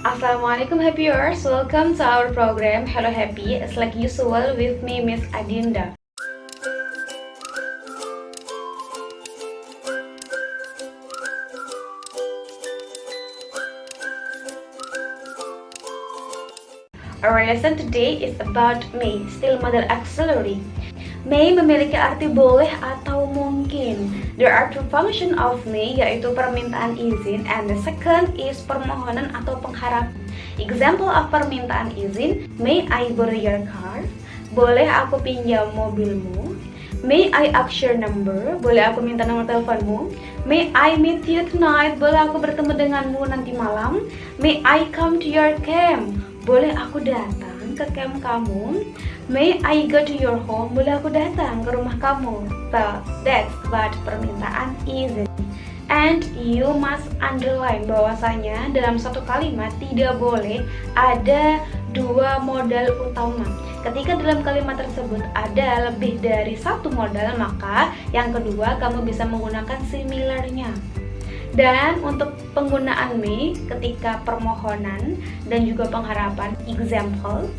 Assalamualaikum happyers, welcome to our program. Hello Happy. It's like usual with me Miss Adinda Our lesson today is about May, still model auxiliary. May memiliki arti boleh atau mungkin. There are two function of may yaitu permintaan izin and the second is permohonan atau pengharap. Example of permintaan izin, may I borrow your car? Boleh aku pinjam mobilmu? May I ask your number? Boleh aku minta nomor teleponmu? May I meet you tonight? Boleh aku bertemu denganmu nanti malam? May I come to your camp? Boleh aku datang ke camp kamu? May I go to your home? Boleh aku datang ke rumah kamu? So, that's what permintaan izin. And you must underline bahwasanya dalam satu kalimat tidak boleh ada dua modal utama. Ketika dalam kalimat tersebut ada lebih dari satu modal, maka yang kedua kamu bisa menggunakan similarnya. Dan untuk penggunaan me ketika permohonan dan juga pengharapan, example,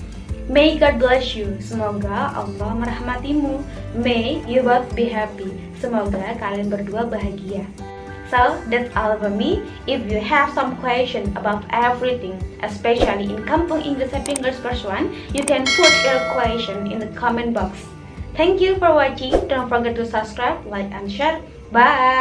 May God bless you. Semoga Allah merahmatimu. May you both be happy. Semoga kalian berdua bahagia. So, that's all for me. If you have some question about everything, especially in Kampung English Happy English One, you can put your question in the comment box. Thank you for watching. Don't forget to subscribe, like, and share. Bye!